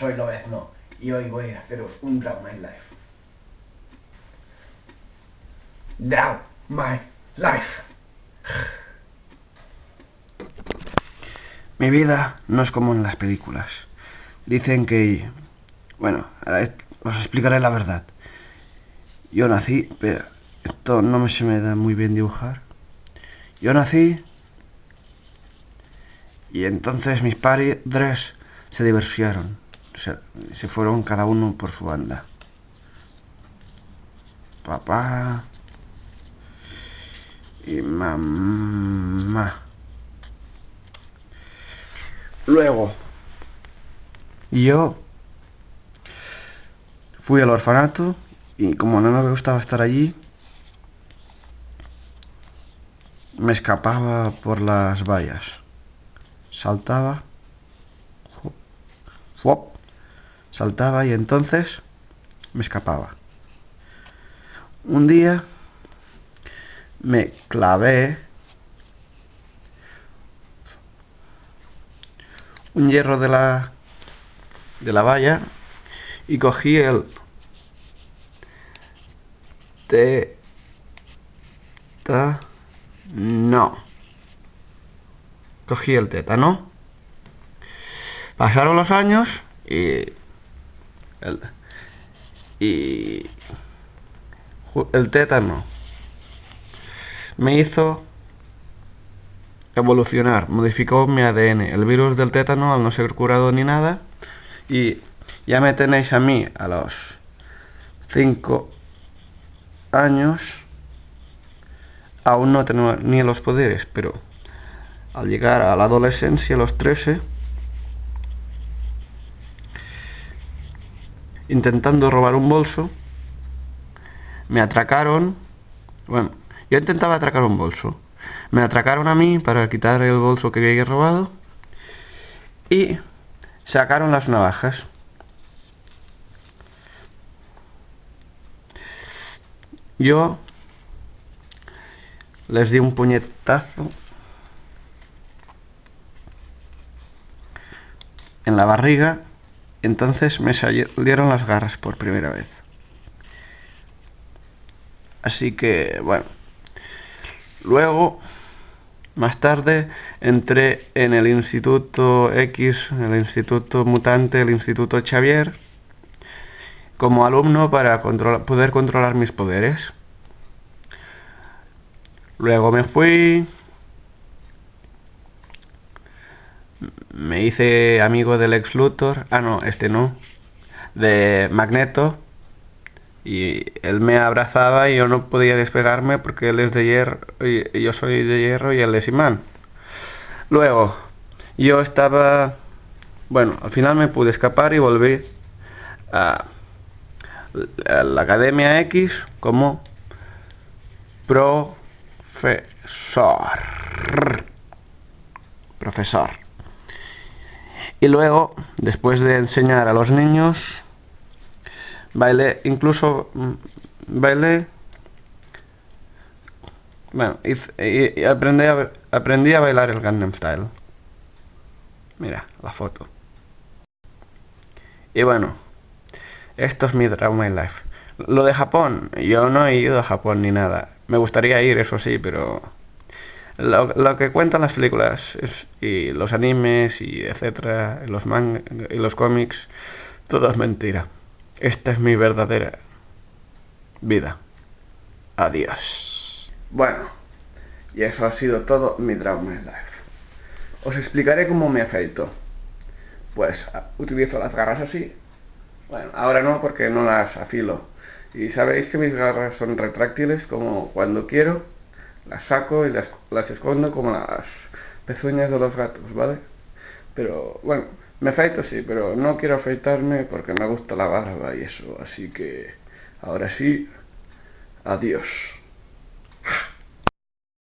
soy Lobezno y hoy voy a haceros un Draw My Life. Draw My Life. Mi vida no es como en las películas. Dicen que... Bueno, os explicaré la verdad. Yo nací, pero esto no me se me da muy bien dibujar. Yo nací y entonces mis padres se divorciaron. Se, fueron cada uno por su banda. Papá y mamá. Luego, yo fui al orfanato y como no me gustaba estar allí, me escapaba por las vallas. Saltaba, saltaba y entonces me escapaba. Un día me clavé un hierro de la de la valla y cogí el T ta no cogí el tétano pasaron los años y el, y el tétano me hizo evolucionar, modificó mi ADN. El virus del tétano, al no ser curado ni nada, y ya me tenéis a mí a los 5 años, aún no tengo ni los poderes, pero al llegar a la adolescencia, a los 13, intentando robar un bolso, me atracaron, bueno, yo intentaba atracar un bolso, me atracaron a mí para quitar el bolso que había robado y sacaron las navajas. Yo les di un puñetazo en la barriga, entonces me salieron las garras por primera vez. Así que, bueno, luego más tarde entré en el Instituto X, el Instituto Mutante, el Instituto Xavier, como alumno para poder controlar mis poderes. Luego me fui, hice amigo del ex Luthor, ah no, este no, de Magneto, y él me abrazaba y yo no podía despegarme porque él es de hierro y yo soy de hierro y él es imán. Luego, yo estaba, bueno, al final me pude escapar y volví a, la Academia X como profesor. Profesor. Y luego, después de enseñar a los niños, bailé, incluso mm, bailé, bueno, y, aprendí, a, aprendí a bailar el Gangnam Style. Mira, la foto. Y bueno, esto es mi Drama in Life. Lo de Japón, yo no he ido a Japón ni nada. Me gustaría ir, eso sí, pero lo, lo que cuentan las películas y los animes y etcétera, los manga y los cómics, todo es mentira. Esta es mi verdadera vida. Adiós. Bueno, y eso ha sido todo mi Drama Life. Os explicaré cómo me afeito. Pues utilizo las garras así. Bueno, ahora no porque no las afilo. Y sabéis que mis garras son retráctiles como cuando quiero. Las saco y las, las escondo como las pezuñas de los gatos, ¿vale? Pero bueno, me afeito sí, pero no quiero afeitarme porque me gusta la barba y eso, así que ahora sí, adiós.